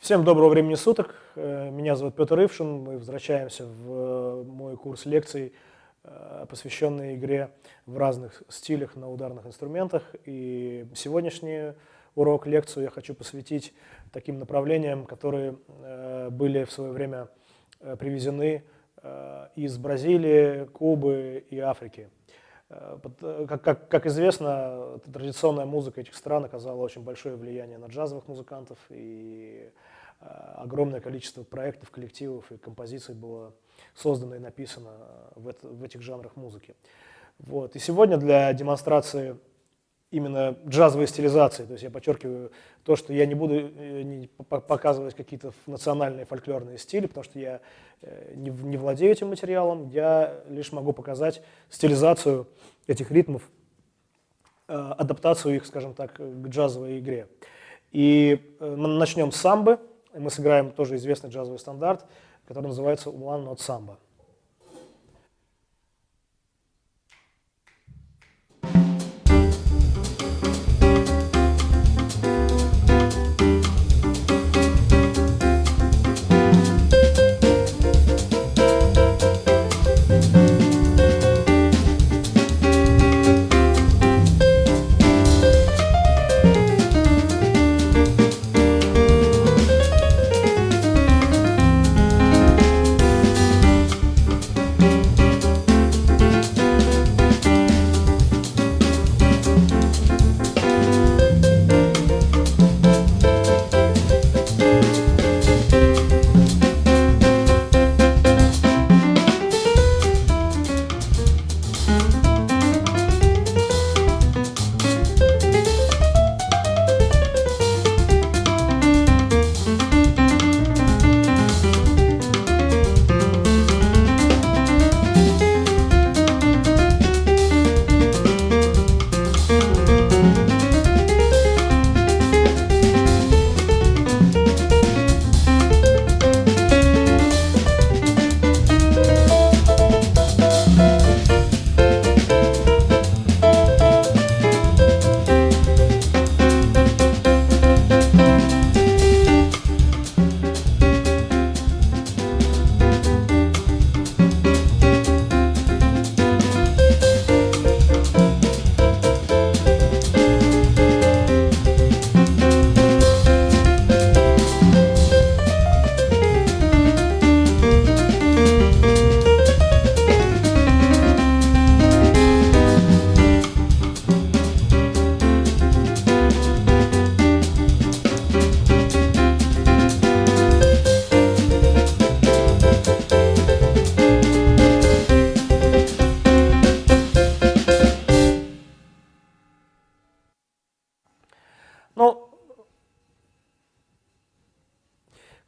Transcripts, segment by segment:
Всем доброго времени суток. Э, меня зовут Петр Ившин. Мы возвращаемся в э, мой курс лекций, э, посвященный игре в разных стилях на ударных инструментах. И сегодняшний урок, лекцию я хочу посвятить таким направлениям, которые были в свое время привезены из Бразилии, Кубы и Африки. Как, как, как известно, традиционная музыка этих стран оказала очень большое влияние на джазовых музыкантов, и э, огромное количество проектов, коллективов и композиций было создано и написано в, это, в этих жанрах музыки. Вот. И сегодня для демонстрации именно джазовой стилизации. То есть я подчеркиваю то, что я не буду э, не показывать какие-то национальные фольклорные стили, потому что я э, не, владею этим материалом, я лишь могу показать стилизацию этих ритмов, э, адаптацию их, скажем так, к джазовой игре. И начнем с самбы. Мы сыграем тоже известный джазовый стандарт, который называется One Not Samba.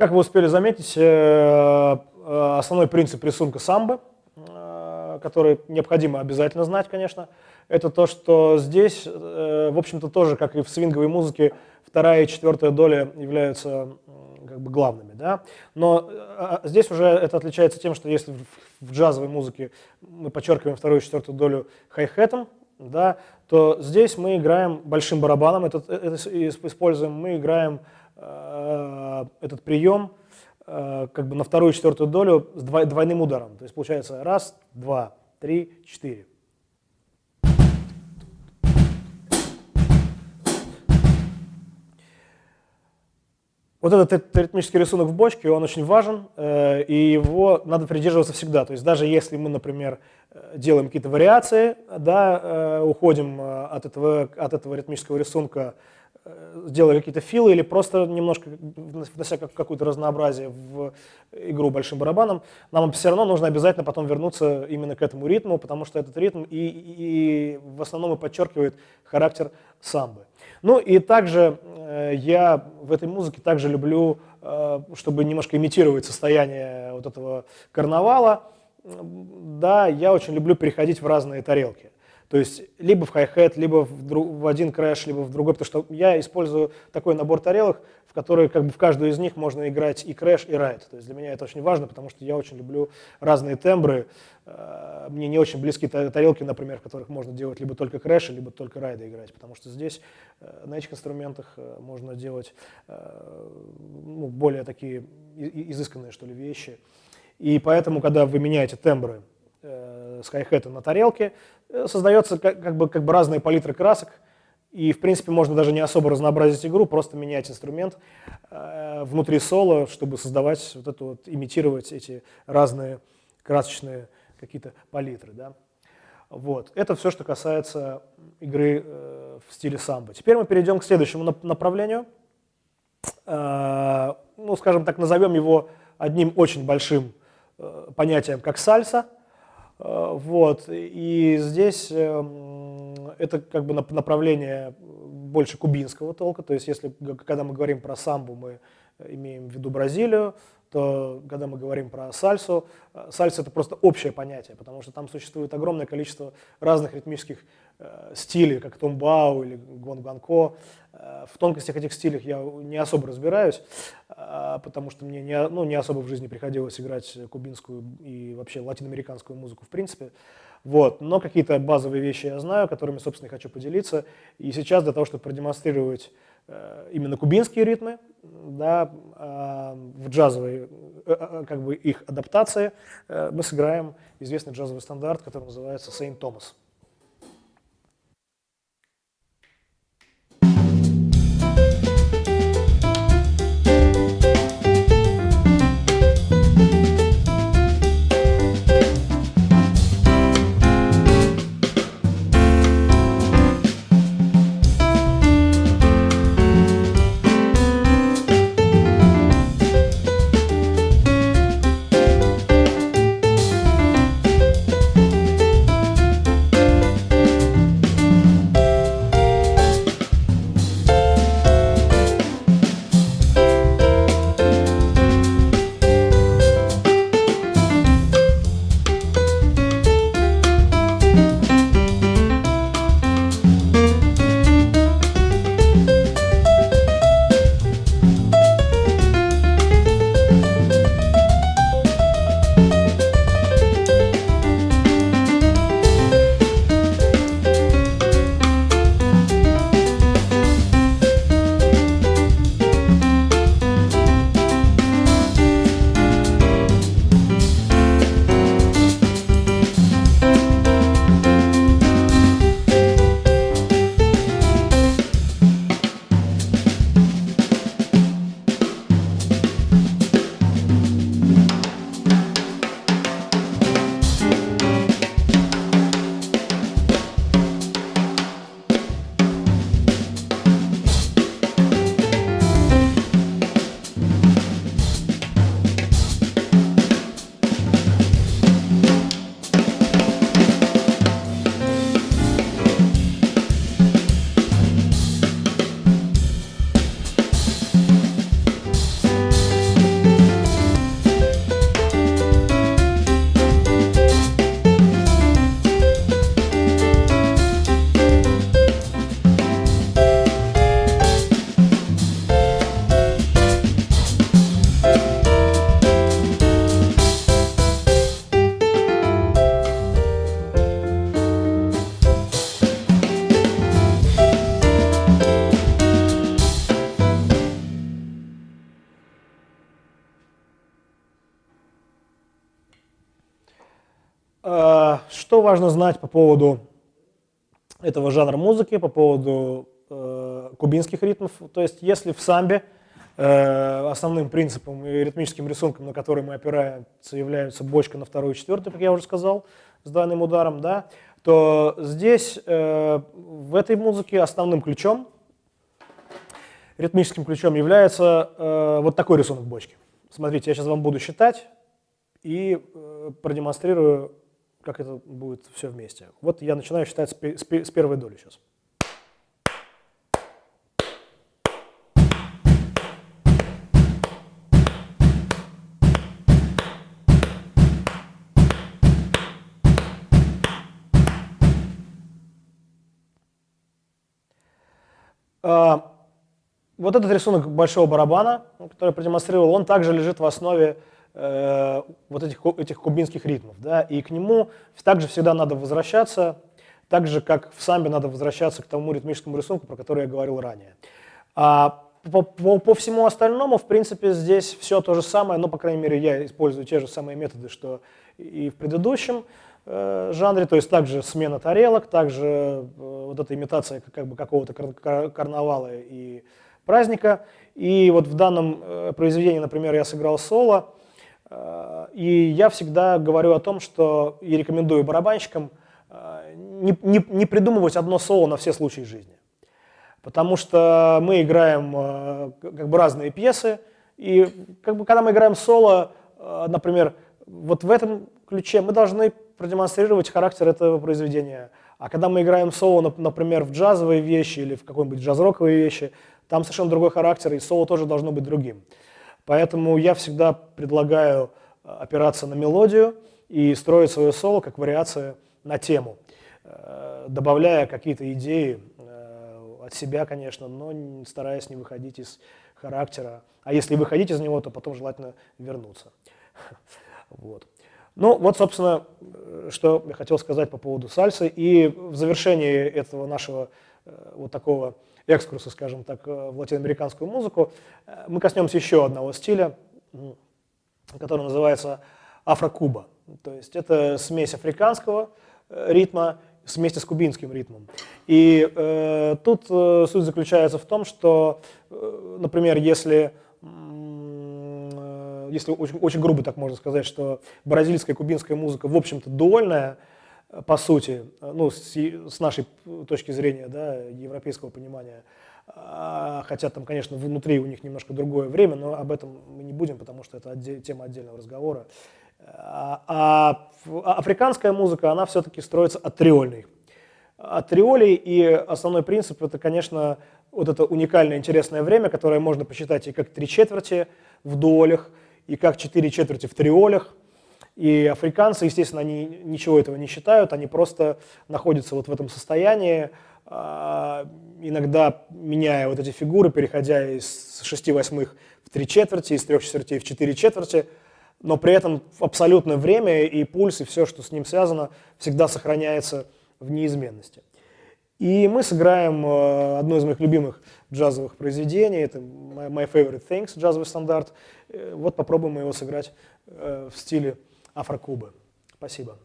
Как вы успели заметить, э, э, основной принцип рисунка самбы, э, который необходимо обязательно знать, конечно, это то, что здесь, в общем-то, тоже, как и в свинговой музыке, вторая и четвертая доля являются как бы главными. Да? Но а, здесь уже это отличается тем, что если в джазовой музыке мы подчеркиваем вторую и четвертую долю хай-хетом, да, то здесь мы играем большим барабаном, это, это используем, мы играем этот прием э, как бы на вторую четвертую долю с двойным ударом. То есть получается раз, два, три, четыре. Вот этот ритмический рисунок в бочке, он очень важен, э, и его надо придерживаться всегда. То есть даже если мы, например, делаем какие-то вариации, да, уходим от этого, от этого ритмического рисунка сделали какие-то филы или просто немножко внося какое-то разнообразие в игру большим барабаном, нам все равно нужно обязательно потом вернуться именно к этому ритму, потому что этот ритм и, и в основном и подчеркивает характер самбы. Ну и также э, я в этой музыке также люблю, э, чтобы немножко имитировать состояние вот этого карнавала, да, я очень люблю переходить в разные тарелки. То есть либо в хай-хет, либо в, в один крэш, либо в другой, потому что я использую такой набор тарелок, в которые как бы в каждую из них можно играть и крэш, и райд. То есть для меня это очень важно, потому что я очень люблю разные тембры. Э, мне не очень близки тарелки, например, в которых можно делать либо только крэши, либо только райды играть, потому что здесь э, на этих инструментах э, можно делать ну, более такие изысканные, что ли, вещи. И поэтому, когда вы меняете тембры с хай-хета на тарелке, создается как, как, бы, как бы разные палитры красок, и, в принципе, можно даже не особо разнообразить игру, просто менять инструмент э, внутри соло, чтобы создавать вот это вот, имитировать эти разные красочные какие-то палитры. Да? Вот. Это все, что касается игры э, в стиле самбо. Теперь мы перейдем к следующему направлению. Э, ну, скажем так, назовем его одним очень большим э, понятием, как сальса. Э, вот. И здесь... Э, это как бы направление больше кубинского толка, то есть если, когда мы говорим про самбу, мы имеем в виду Бразилию, то когда мы говорим про сальсу, э, сальса это просто общее понятие, потому что там существует огромное количество разных ритмических э, стилей, как томбау или гонганко. Э, в тонкостях этих стилей я не особо разбираюсь, э, потому что мне не, ну, не особо в жизни приходилось играть кубинскую и вообще латиноамериканскую музыку в принципе. Вот. Но какие-то базовые вещи я знаю, которыми, собственно, хочу поделиться. И сейчас для того, чтобы продемонстрировать именно кубинские ритмы, да, э, в джазовой, э, э, как бы их адаптации, э, мы сыграем известный джазовый стандарт, который называется «Сейнт Томас». Что важно знать по поводу этого жанра музыки, по поводу э, кубинских ритмов? То есть если в самбе э, основным принципом и ритмическим рисунком, на который мы опираемся, являются бочка на вторую и четвертую, как я уже сказал, с двойным ударом, да, то здесь э, в этой музыке основным ключом, ритмическим ключом является вот такой рисунок бочки. Смотрите, я сейчас вам буду считать и продемонстрирую как это будет все вместе. Вот я начинаю считать с первой доли сейчас. А, вот этот рисунок большого барабана, который продемонстрировал, он также лежит в основе э, вот этих, этих кубинских ритмов. Да? И к нему также всегда надо возвращаться, так же, как в самбе надо возвращаться к тому ритмическому рисунку, про который я говорил ранее. А по, по, по всему остальному, в принципе, здесь все то же самое, но, по крайней мере, я использую те же самые методы, что и в предыдущем э, жанре, то есть также смена тарелок, также э, вот эта имитация как бы какого-то кар карнавала и праздника. И вот в данном э, произведении, например, я сыграл соло, и я всегда говорю о том, что и рекомендую барабанщикам э, не, не, не придумывать одно соло на все случаи жизни. Потому что мы играем э, как бы разные пьесы, и как бы, когда мы играем соло, э, например, вот в этом ключе мы должны продемонстрировать характер этого произведения. А когда мы играем соло, например, в джазовые вещи или в какой-нибудь джаз-роковые вещи, там совершенно другой характер, и соло тоже должно быть другим. Поэтому я всегда предлагаю э, опираться на мелодию и строить свое соло как вариация на тему, добавляя какие-то идеи от себя, конечно, но стараясь не выходить из характера. А если выходить из него, то потом желательно вернуться. Вот. Ну, вот, собственно, что я хотел сказать по поводу сальсы. И в завершении этого нашего э, вот такого экскурса, скажем так, э, в латиноамериканскую музыку, э, мы коснемся еще одного стиля, который называется афрокуба. То есть это смесь африканского ритма вместе с кубинским ритмом. И э, тут э, суть заключается в том, что, э, например, если, э, если очень, очень грубо так можно сказать, что бразильская кубинская музыка, в общем-то, дуольная, э, по сути, э, ну, с, с нашей точки зрения, да, европейского понимания, а, хотя там, конечно, внутри у них немножко другое время, но об этом мы не будем, потому что это отдель, тема отдельного разговора. А, а африканская музыка, она все-таки строится от триольной. От триолей, и основной принцип это, конечно, вот это уникальное интересное время, которое можно посчитать и как три четверти в дуолях, и как четыре четверти в триолях. И африканцы, естественно, они ничего этого не считают, они просто находятся вот в этом состоянии, а, иногда меняя вот эти фигуры, переходя из шести восьмых в три четверти, из трех четвертей в четыре четверти – но при этом абсолютное время и пульс, и все, что с ним связано, всегда сохраняется в неизменности. И мы сыграем э, одно из моих любимых джазовых произведений, это My Favorite Things, джазовый стандарт. Э, вот попробуем его сыграть э, в стиле афрокубы. Спасибо.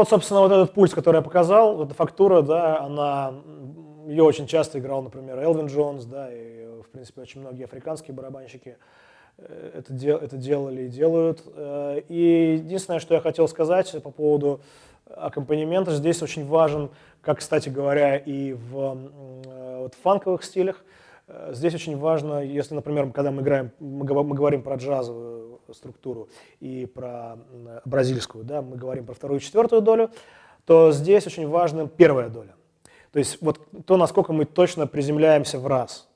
Вот, собственно, вот этот пульс, который я показал, вот эта фактура, да, она, ее очень часто играл, например, Элвин Джонс, да, и, в принципе, очень многие африканские барабанщики э, это, дел, это делали и делают. Э, и единственное, что я хотел сказать по поводу аккомпанемента, здесь очень важен, как, кстати говоря, и в э, вот, фанковых стилях, Здесь очень важно, если, например, когда мы играем, мы говорим про джазовую структуру и про бразильскую, да, мы говорим про вторую и четвертую долю, то здесь очень важна первая доля. То есть вот то, насколько мы точно приземляемся в раз.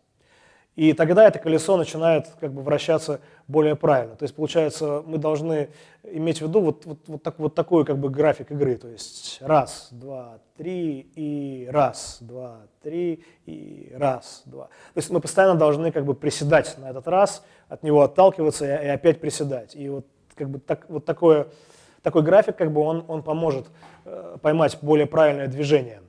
И тогда это колесо начинает как бы вращаться более правильно. То есть, получается, мы должны иметь в виду вот, вот, вот, так, вот такой как бы график игры. То есть раз, два, три и раз, два, три и раз, два. То есть мы постоянно должны как бы приседать на этот раз, от него отталкиваться и, и опять приседать. И вот как бы так, вот такое, такой график как бы он, он поможет э, поймать более правильное движение.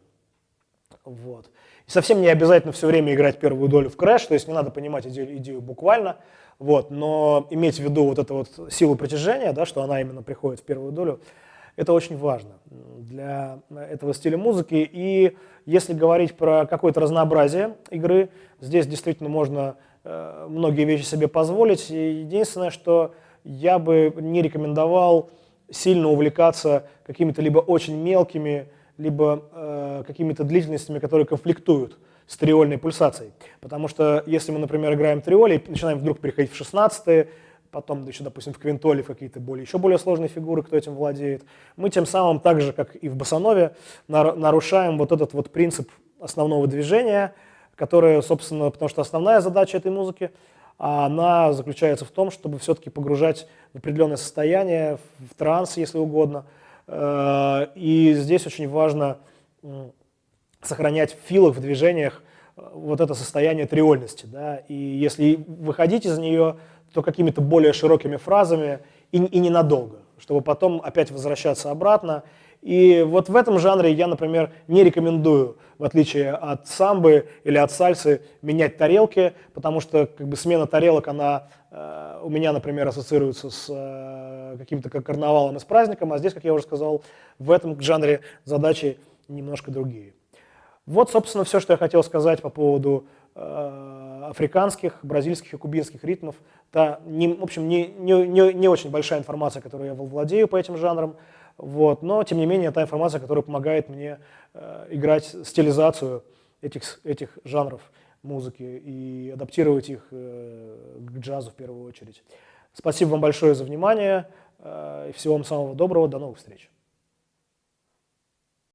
Вот. И совсем не обязательно все время играть первую долю в крэш, то есть не надо понимать идею, идею буквально, вот, но иметь в виду вот эту вот силу притяжения, да, что она именно приходит в первую долю, это очень важно для этого стиля музыки. И если говорить про какое-то разнообразие игры, здесь действительно можно э, многие вещи себе позволить. Единственное, что я бы не рекомендовал сильно увлекаться какими-то либо очень мелкими либо э, какими-то длительностями, которые конфликтуют с триольной пульсацией. Потому что если мы, например, играем триоли и начинаем вдруг переходить в 16 потом еще, допустим, в квинтоле в какие-то более, еще более сложные фигуры, кто этим владеет, мы тем самым, так же, как и в басанове, нарушаем вот этот вот принцип основного движения, которое, собственно, потому что основная задача этой музыки, она заключается в том, чтобы все-таки погружать в определенное состояние, в транс, если угодно, и здесь очень важно сохранять в филах, в движениях э, вот это состояние триольности. Да? И если выходить из нее, то какими-то более широкими фразами и, и ненадолго, чтобы потом опять возвращаться обратно и вот в этом жанре я, например, не рекомендую, в отличие от самбы или от сальсы, менять тарелки, потому что как бы, смена тарелок, она э, у меня, например, ассоциируется с э, каким-то как карнавалом и с праздником, а здесь, как я уже сказал, в этом жанре задачи немножко другие. Вот, собственно, все, что я хотел сказать по поводу э, африканских, бразильских и кубинских ритмов. Это, в общем, не, не, не, не очень большая информация, которую я владею по этим жанрам. Вот. Но, тем не менее, та информация, которая помогает мне э, играть стилизацию этих, этих жанров музыки и адаптировать их э, к джазу в первую очередь. Спасибо вам большое за внимание. Э, и всего вам самого доброго. До новых встреч.